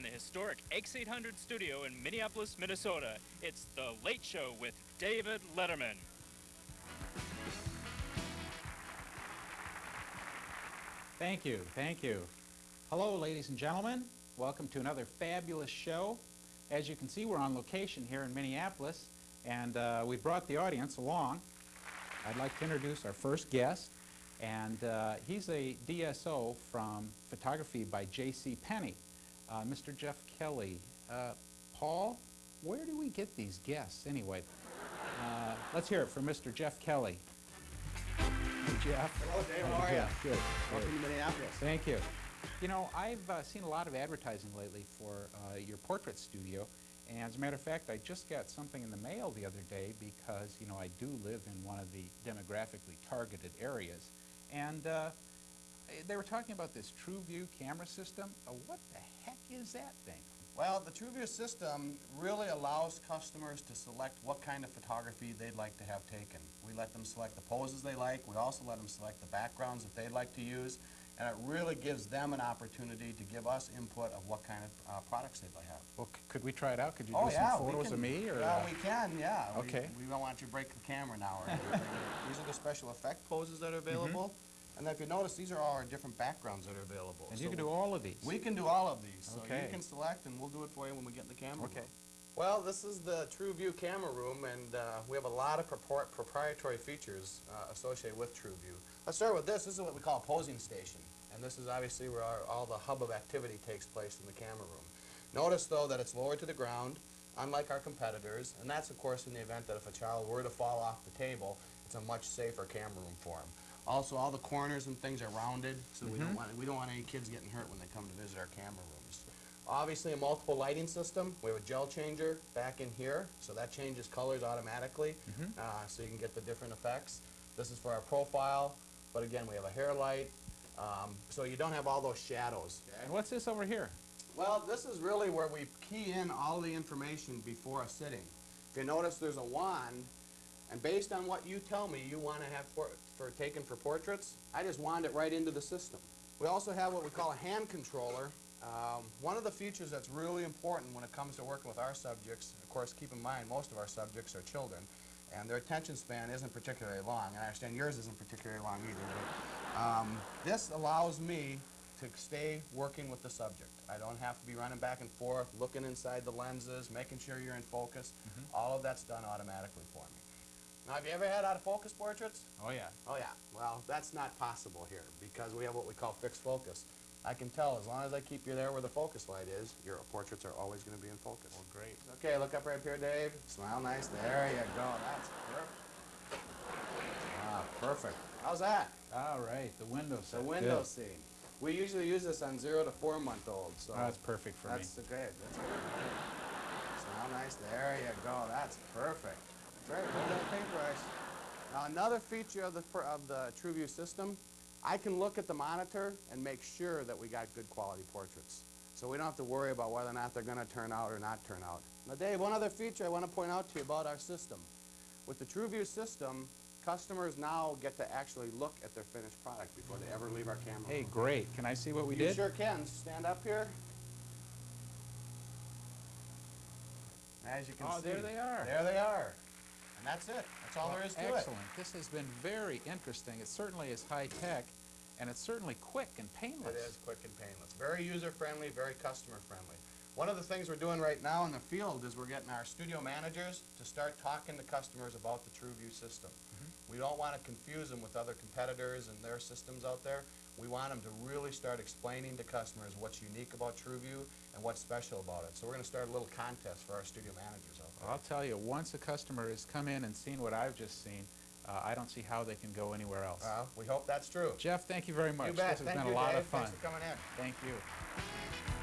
from the historic X800 studio in Minneapolis, Minnesota, it's The Late Show with David Letterman. Thank you, thank you. Hello, ladies and gentlemen. Welcome to another fabulous show. As you can see, we're on location here in Minneapolis, and uh, we brought the audience along. I'd like to introduce our first guest, and uh, he's a DSO from photography by J.C. Penney, uh, Mr. Jeff Kelly. Uh, Paul, where do we get these guests anyway? Uh, let's hear it from Mr. Jeff Kelly. Hey, Jeff. Hello, Dave. How are you? Good. Welcome to Minneapolis. Thank you. You know, I've uh, seen a lot of advertising lately for uh, your portrait studio. And as a matter of fact, I just got something in the mail the other day because, you know, I do live in one of the demographically targeted areas. And uh, they were talking about this TrueView camera system. Uh, what the heck is that thing? Well, the TrueView system really allows customers to select what kind of photography they'd like to have taken. We let them select the poses they like. We also let them select the backgrounds that they'd like to use. And it really gives them an opportunity to give us input of what kind of uh, products they'd like to have. Well, c- could we try it out? Could you oh, do yeah, some photos can, of me? Or, yeah, uh, we can, yeah. Okay. We, don't want you to break the camera now or anything. These are the special effect poses that are available. And if you notice, these are all our different backgrounds that are available. and So you can do all of these. We can do all of these. So you can select and we'll do it for you when we get in the camera Okay. room. Well, this is the TrueView camera room and uh, we have a lot of propor- proprietary features uh, associated with TrueView. Let's start with this. This is what we call a posing station. And this is obviously where our, all the hub of activity takes place in the camera room. Notice though that it's lowered to the ground, unlike our competitors, and that's of course in the event that if a child were to fall off the table, it's a much safer camera room for them. Also, all the corners and things are rounded, so we don't want we don't want any kids getting hurt when they come to visit our camera rooms. Obviously, a multiple lighting system. We have a gel changer back in here, so that changes colors automatically, uh, so you can get the different effects. This is for our profile, but again, we have a hair light, um, so you don't have all those shadows. And what's this over here? Well, this is really where we key in all the information before a sitting. If you notice, there's a wand, and based on what you tell me you want to have for, for taken for portraits, I just wand it right into the system. We also have what we call a hand controller. Um, one of the features that's really important when it comes to working with our subjects, of course, keep in mind most of our subjects are children, and their attention span isn't particularly long. And I understand yours isn't particularly long either. But, um, this allows me to stay working with the subject. I don't have to be running back and forth, looking inside the lenses, making sure you're in focus. All of that's done automatically for me. Now, have you ever had out of focus portraits? Oh, yeah. Oh yeah. Well, that's not possible here because we have what we call fixed focus. I can tell as long as I keep you there where the focus light is, your portraits are always going to be in focus. Well, great. Okay, look up right up here, Dave. Smile nice. There you go. That's perfect. Ah, perfect. How's that? All right, the window The window Good. scene. We usually use this on zero to four month olds. So Oh, that's perfect for me. that's the great. That's great. Smile nice. There you go. That's perfect. Great. Hold that paintbrush. Now another feature of the of the TrueView system, I can look at the monitor and make sure that we got good quality portraits. So we don't have to worry about whether or not they're going to turn out or not turn out. Now, Dave, one other feature I want to point out to you about our system. With the TrueView system, customers now get to actually look at their finished product before they ever leave our camera. Hey, room. great. Can I see what we you did? sure can. Stand up here. As you can Oh, see. Oh, there they are. There they are. And that's it. That's all there is to it. Excellent. This has been very interesting. It certainly is high-tech, and it's certainly quick and painless. It is quick and painless. Very user-friendly, very customer-friendly. One of the things we're doing right now in the field is we're getting our studio managers to start talking to customers about the TrueView system. We don't want to confuse them with other competitors and their systems out there. We want them to really start explaining to customers what's unique about TrueView and what's special about it. So we're going to start a little contest for our studio managers out there. I'll tell you, once a customer has come in and seen what I've just seen, uh, I don't see how they can go anywhere else. Well, we hope that's true. Jeff, thank you very much. you bet. This has Thank been you, a lot Dave. of fun. Thanks for coming in. Thank you.